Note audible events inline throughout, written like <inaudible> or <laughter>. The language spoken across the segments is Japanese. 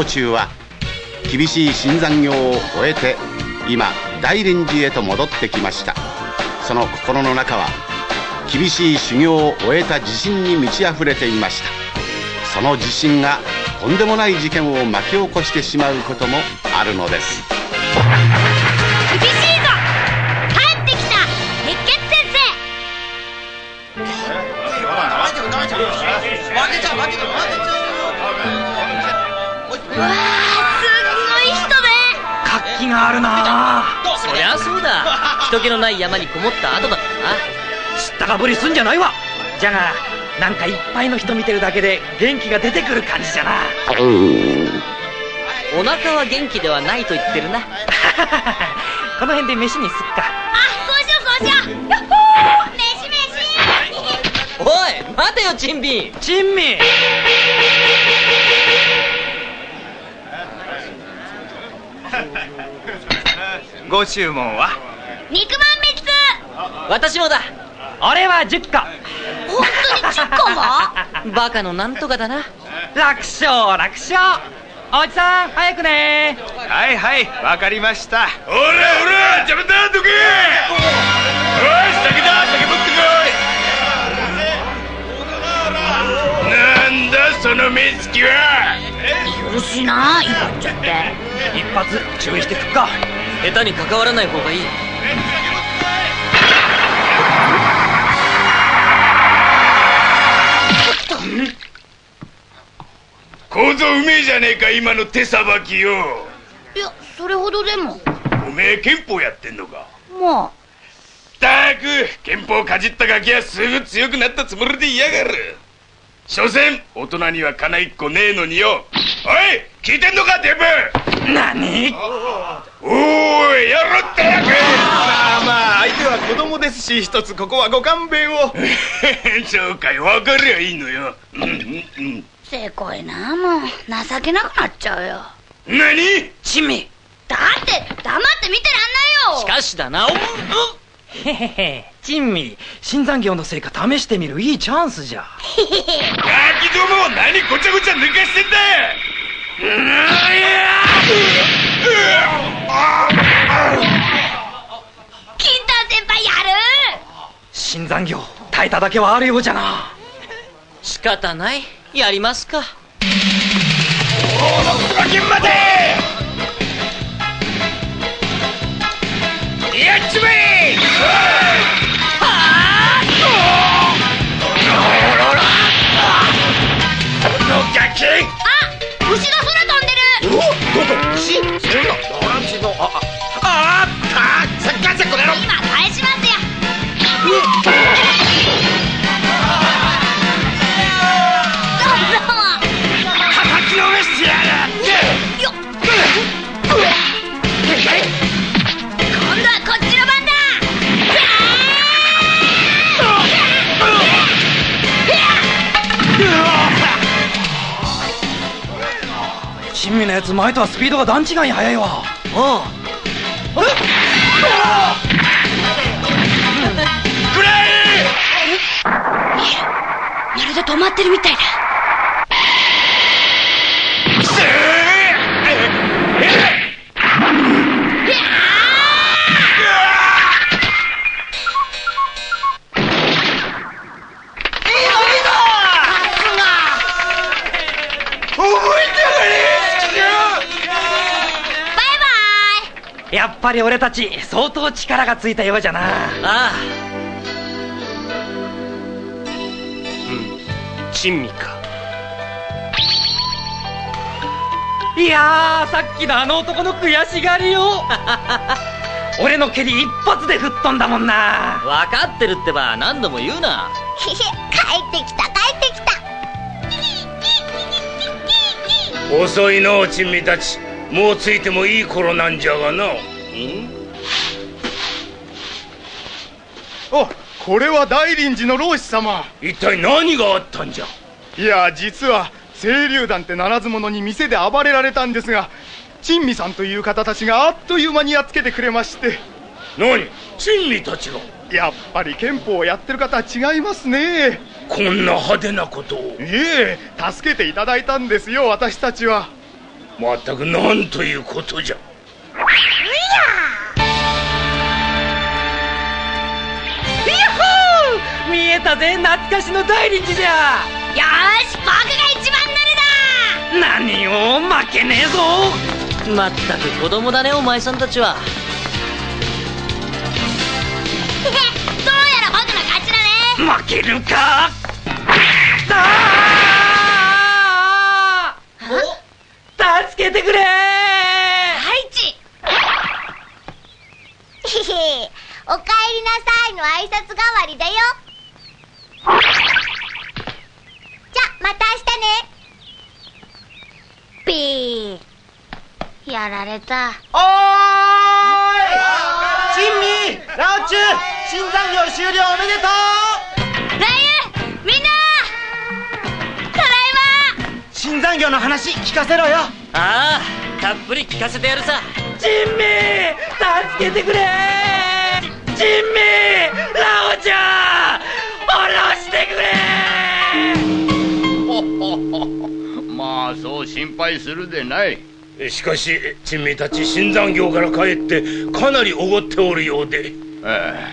金丹ラオチュウは厳しい新残業を終えて今大臨時へと戻ってきました。その心の中は厳しい修行を終えた自信に満ち溢れていました。その自信がとんでもない事件を巻き起こしてしまうこともあるのです。わあすっごい人で活気があるな。そりゃそうだ。人気のない山にこもった後だ。からな知ったかぶりすんじゃないわ。じゃがなんかいっぱいの人見てるだけで元気が出てくる感じじゃな。お腹は元気ではないと言ってるな。<laughs> この辺で飯にすっか。あそうしようそうしよう。やっほー飯飯。おい待てよチンビン珍味ご注文は？肉まん3つ私もだ。俺は10個。本当に10個も <laughs> バカのなんとかだな。楽勝楽勝。おじさん早くね。はいはいわかりました。ほらほら邪魔だどけ。おい酒だ酒持ってこい。なんだその目つきは。許しな言っちゃって。一発注意してくっか下手に関わらない方がいい。構造うめえじゃねえか今の手さばきよ。いやそれほどでも。おめえ憲法やってんのか？まあ。ったく憲法かじったガキはすぐ強くなったつもりでいやがる。所詮大人には金一個ねえのによ。おい聞いてんのかデブ何？おーいやろってやまあまあ相手は子供ですし一つここはご勘弁を。<laughs> そうかい分かりゃいいのよ。うんうんうん。せこいなもう情けなくなっちゃうよ。何？珍味だって黙って見てらんないよ。しかしだな。おへへへ。珍味新残業の成果試してみるいいチャンスじゃ。ガキども何ごちゃごちゃ抜かしてんだ金丹先輩やる新残業耐えただけはあるようじゃな。仕方ない。やりますか。ガキまでやっちまあんでるあ前とはスピードが段違いに速いわ。おうくらえ？まるで止まってるみたいだやっぱり俺たち相当力がついたようじゃな。ああ。珍味か。いやーさっきのあの男の悔しがりよ <laughs> 俺の蹴り一発で吹っ飛んだもんな。分かってるってば何度も言うな。イ <laughs> 帰ってきた帰ってきた。遅いの珍味たちもうついてもいい頃なんじゃがな。おこれは大臨寺の老師様。一体何があったんじゃ？いや実は清流団ってならず者に店で暴れられたんですが珍味さんという方たちがあっという間にやっつけてくれまして。何？珍味たちが？やっぱり憲法をやってる方は違いますね。こんな派手なことを。いえ助けていただいたんですよ私たちはまったくなんということじゃ。ヤッホー見えたぜ懐かしの大臨時じゃ。よーし僕が一番乗るだ何を負けねえぞ。まったく子供だねお前さんたちは。どうやら僕の勝ちだね。負けるか。あー助けてくれはいちへへおかえりなさいの挨拶代わりだよ。じゃまた明日ね。ピー。やられた。おーい！珍味ラオチュ新残業終了おめでとう新残業の話聞かせろよ。ああたっぷり聞かせてやるさ。ジンミー助けてくれ。ジンミーラオちゃん下ろしてくれ。まあそう心配するでない。しかし珍味たち新残業から帰ってかなりおごっておるようで。え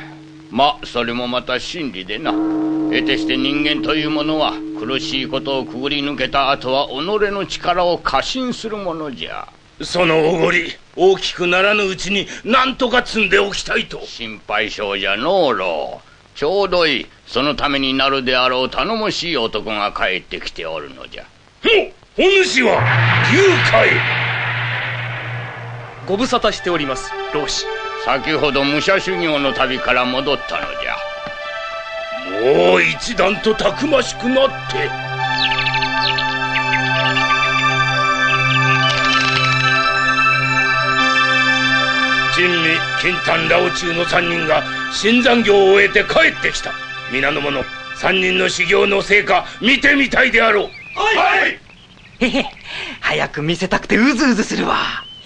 えまあそれもまた真理でな。得てして人間というものは苦しいことをくぐり抜けた後は己の力を過信するものじゃ。そのおごり大きくならぬうちに何とか積んでおきたいと。心配性じゃのうろう。ちょうどいい。そのためになるであろう頼もしい男が帰ってきておるのじゃ。おお主は龍海ご無沙汰しております老子先ほど武者修行の旅から戻ったのじゃ。もう一段とたくましくなって。珍味金丹ラオチュウの三人が新残業を終えて帰ってきた。皆の者三人の修行の成果見てみたいであろう。はい。へへ <laughs> 早く見せたくてうずうずするわ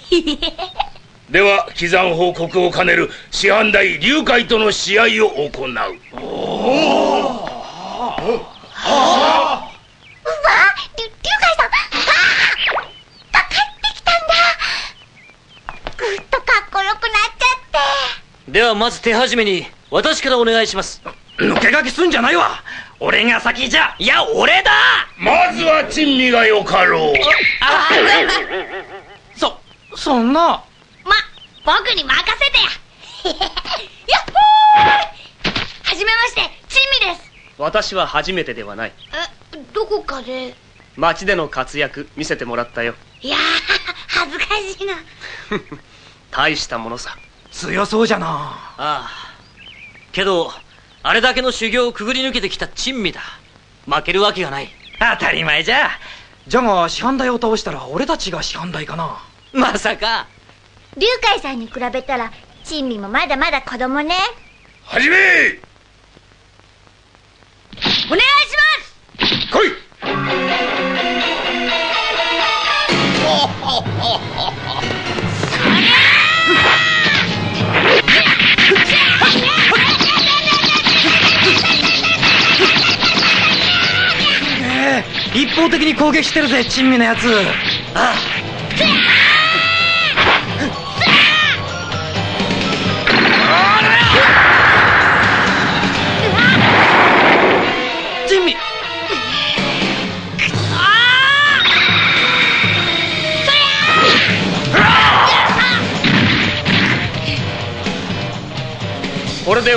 <laughs> では帰山報告を兼ねる師範代龍海との試合を行う。うわりゅ龍海さんああ帰ってきたんだ。ぐっとかっこよくなっちゃって。ではまず手始めに私からお願いします。抜け駆けすんじゃないわ。俺が先じゃいや俺だ。まずは珍味がよかろう。あそそんな。ま僕に任せてや。<laughs> やっほーはじめまして珍味です。私は初めてではない。えどこかで？街での活躍見せてもらったよ。いやー恥ずかしいな。<laughs> 大したものさ。強そうじゃな。ああ。けどあれだけの修行をくぐり抜けてきた珍味だ。負けるわけがない。当たり前じゃ。じゃが師範代を倒したら俺たちが師範代かな。まさか龍海さんに比べたら珍味もまだまだ子供ね。はじめ！お願いします！来い！ええ一方的に攻撃してるぜ珍味のやつ。ああ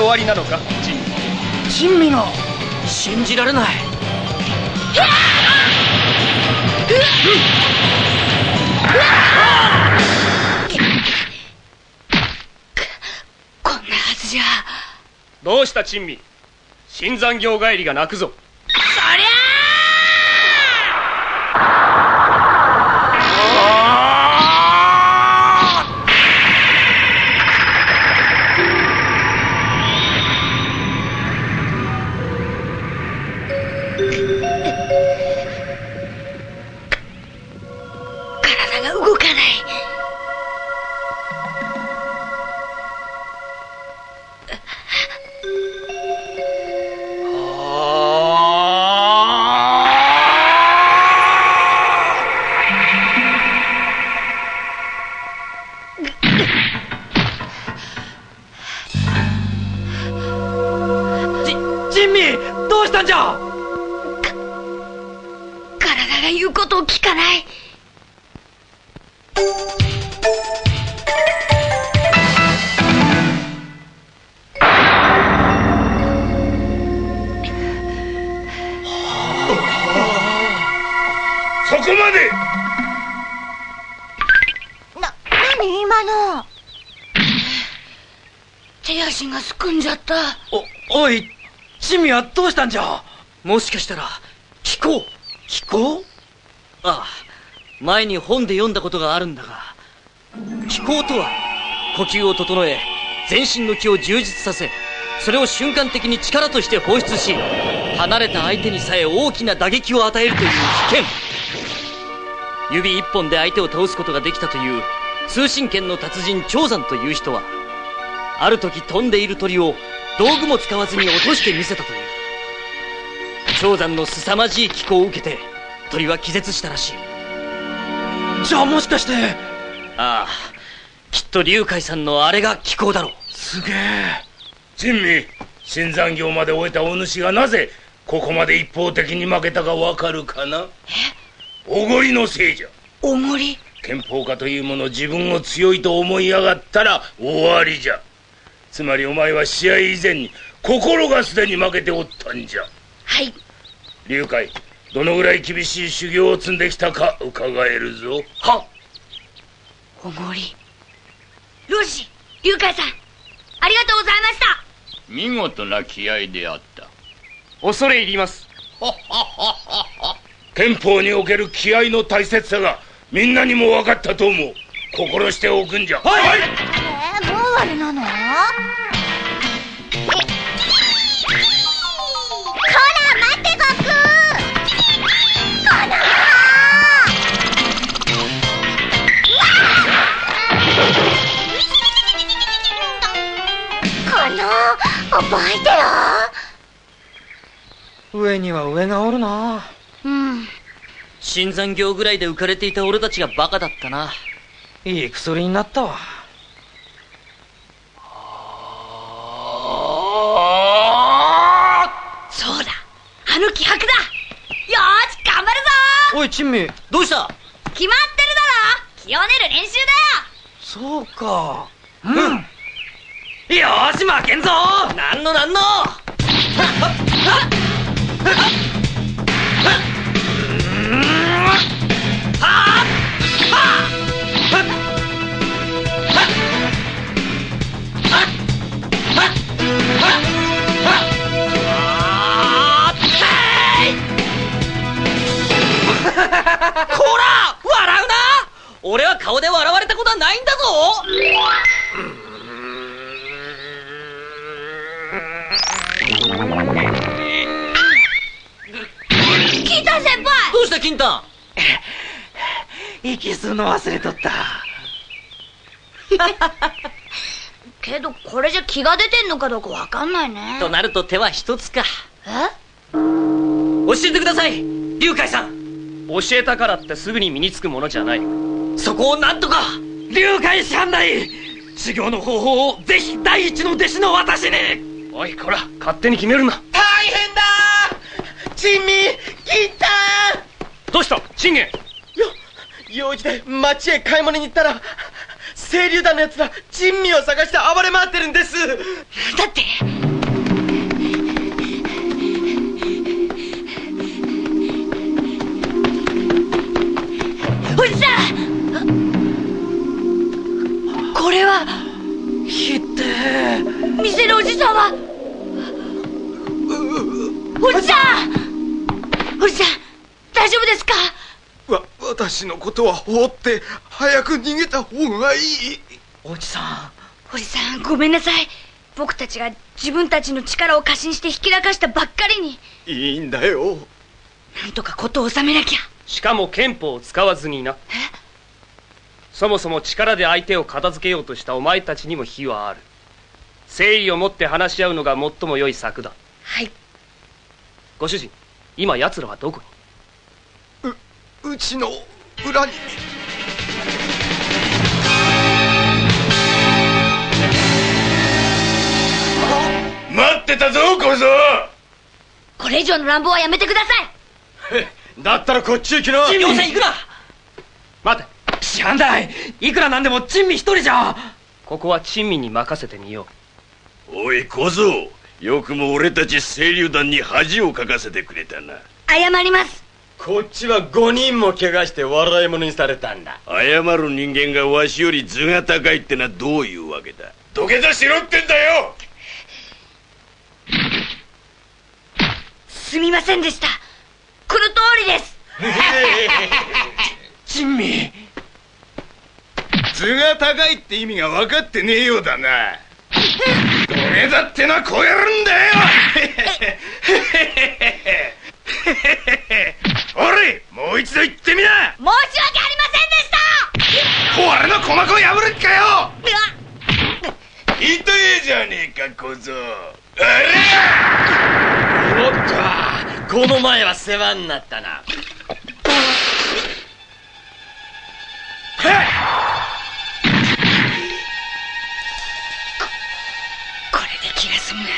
終わりなのか？ジン珍味が信じられない。こんなはずじゃ。どうした珍味？新残業帰りが泣くぞら言うことを聞かない。そこまで！な、何？今の。手足がすくんじゃった。お、おい、チミはどうしたんじゃ？もしかしたら、聞こう。聞こう？ああ前に本で読んだことがあるんだが気候とは呼吸を整え全身の気を充実させそれを瞬間的に力として放出し離れた相手にさえ大きな打撃を与えるという危険。指一本で相手を倒すことができたという通信剣の達人長山という人はある時飛んでいる鳥を道具も使わずに落としてみせたという。長山の凄まじい気候を受けて鳥は気絶したらしい。じゃあもしかして。ああきっと龍海さんのあれが気候だろう。すげえ。珍味。新残業まで終えたお主がなぜここまで一方的に負けたかわかるかな？おごりのせいじゃおごり？憲法家というもの自分を強いと思いやがったら終わりじゃ。つまりお前は試合以前に心がすでに負けておったんじゃ。はい。龍海どのぐらい厳しい修行を積んできたか伺えるぞ。はおごり。よし龍海さん。ありがとうございました。見事な気合であった。恐れ入ります。<laughs> 憲法における気合の大切さがみんなにも分かったと思う。心しておくんじゃ。はい、えー、もう終わりなの？の覚えて上には上がおるな。ろうん。新残業ぐらいで浮かれていた俺たちがバカだったな。いい薬になったわ。そうだ。あの気迫だ。よーし頑張るぞ。おい珍味。どうした？決まってるだろ。気を練る練習そうか。うんよーし負けんぞなんのなんの？こら笑うな俺は顔で笑われたことはないんだぞ金丹息吸うの忘れとった。けどこれじゃ気が出てんのかどうかわかんないね。となると手は一つか。え？教えてください龍海さん。教えたからってすぐに身につくものじゃない。そこをなんとか龍海師範内修行の方法をぜひ第一の弟子の私に。おいこら勝手に決めるな。大変だ。珍味金丹どうした？信玄。よ用事で町へ買い物に行ったら清流団のやつら珍味を探して暴れ回ってるんです。だってことは放って早く逃げた方がいい。おじさおじさんごめんなさい。僕たちが自分たちの力を過信してひきらかしたばっかりに。いいんだよ。なんとか事を収めなきゃ。しかも憲法を使わずにな。そもそも力で相手を片付けようとしたお前たちにも非はある。誠意を持って話し合うのが最も良い策だ。はい。ご主人今奴らはどこに？うちの裏に。待ってたぞ小僧。これ以上の乱暴はやめてください。だったらこっちへ来な。要塞行くな。待て。師範代いくらなんでも珍味一人じゃ。ここは珍味に任せてみよおい小僧。よくも俺たち清流団に恥をかかせてくれたな。謝りますこっちは5人も怪我して笑い物にされたんだ。謝る人間がわしより頭が高いってのはどういうわけだ？土下座しろってんだよ！すみませんでした。この通りです。珍味頭が高いって意味が分かってねえようだな。土下座ってのはこうやるんだよ <laughs> おれもう一度言ってみな。申し訳ありませんでした。俺の鼓膜を破る気かよ。痛えじゃねえか小僧。おっとこの前は世話になったな。これで気が済むなら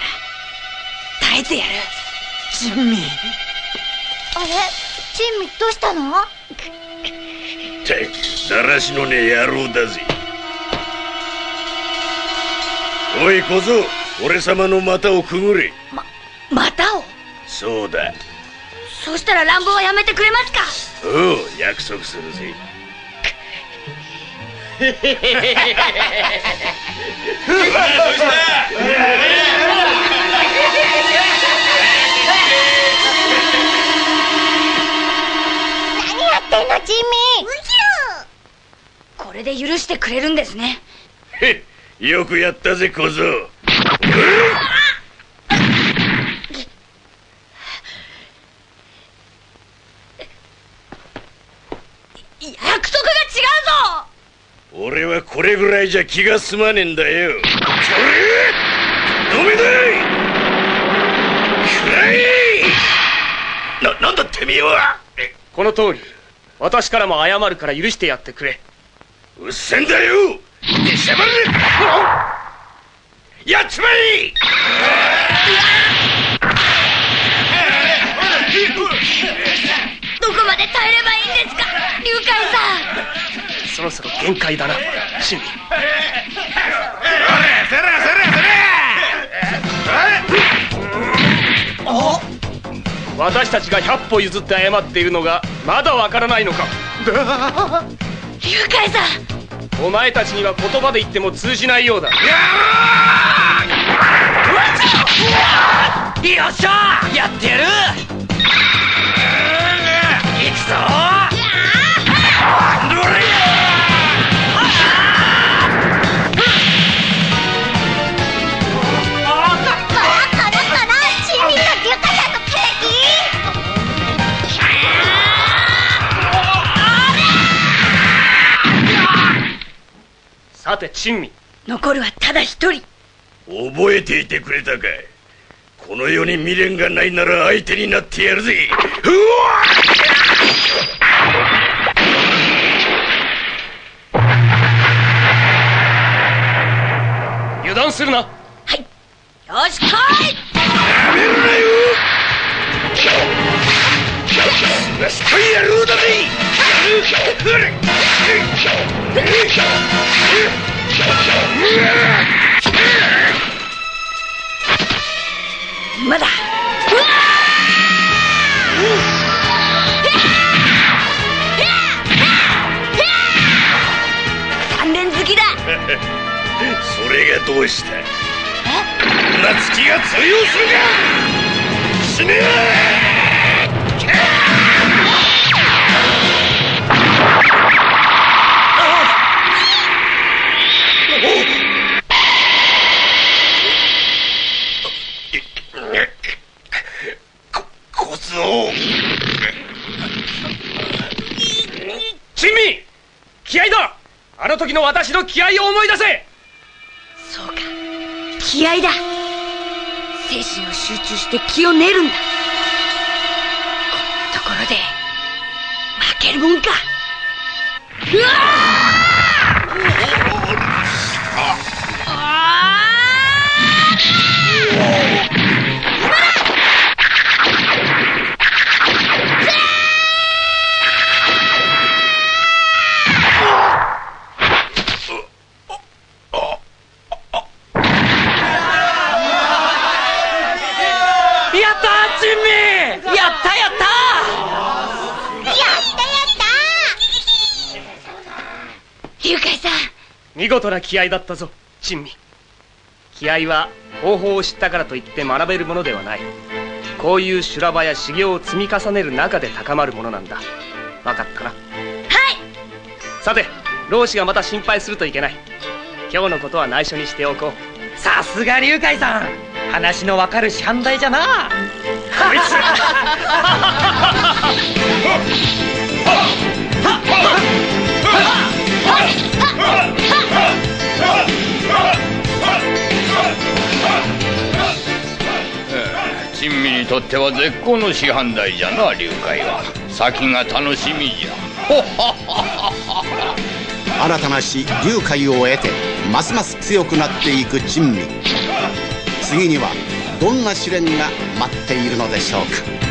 耐えてやる。珍味あれ？珍味どうしたの？ったくだらしのねえ野郎だぜおい小僧俺様の股をくぐれまたをそうだそうしたら乱暴はやめてくれますかおう約束するぜ何やってんの珍味。これで許してくれるんですね。へっよくやったぜ小僧。約束が違うぞ。俺はこれぐらいじゃ気が済まねえんだよ。それ飲めだい。くらい。な、なんだてめえは。この通り私からも謝るから許してやってくれ。うっせんだよ。出しゃばれやっちまえ。どこまで耐えればいいんですか龍海さん。そろそろ限界だな。珍味せらせらせ私たちが100歩譲って謝っているのがまだわからないのか。龍海さん。お前たちには言葉で言っても通じないようだ。よっしゃやってやる。行くぞさて珍味。残るはただ一人。覚えていてくれたかこの世に未練がないなら相手になってやるぜ。うわ油断するな。よし来い。やめるなよスパイ野郎だぜまだ。三連好きだ。それがどうした夏希が通用するか？死ね時の私の気合を思い出せ。そうか。気合だ。精神を集中して気を練るんだ。こんなところで負けるもんか。うわ見事な気合だったぞ珍味。気合は方法を知ったからといって学べるものではない。こういう修羅場や修行を積み重ねる中で高まるものなんだ。分かったな？はい！さて老子がまた心配するといけない。今日のことは内緒にしておこう。さすが龍海さん！話のわかる師範代じゃな！こい <laughs> 珍味にとっては絶好の師範代じゃな龍海は。先が楽しみじゃ。<laughs> 新たな師龍海を得てますます強くなっていく珍味。次にはどんな試練が待っているのでしょうか。